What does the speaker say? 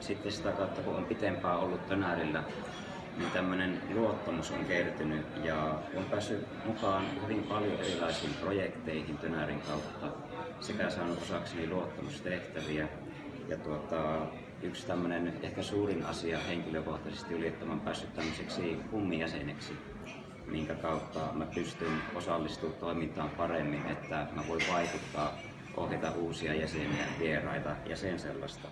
sitten sitä kautta, kun on pitempään ollut Tönärillä, niin tämmöinen luottamus on kertynyt ja on päässyt mukaan hyvin paljon erilaisiin projekteihin Tönärin kautta sekä saanut osakseni luottamustehtäviä. Ja tuota, yksi tämmöinen ehkä suurin asia henkilökohtaisesti oli, että olen päässyt tämmöiseksi kummijäseneksi minkä kautta mä pystyn osallistumaan toimintaan paremmin, että mä voin vaikuttaa, ohjata uusia jäseniä, vieraita ja sen sellaista.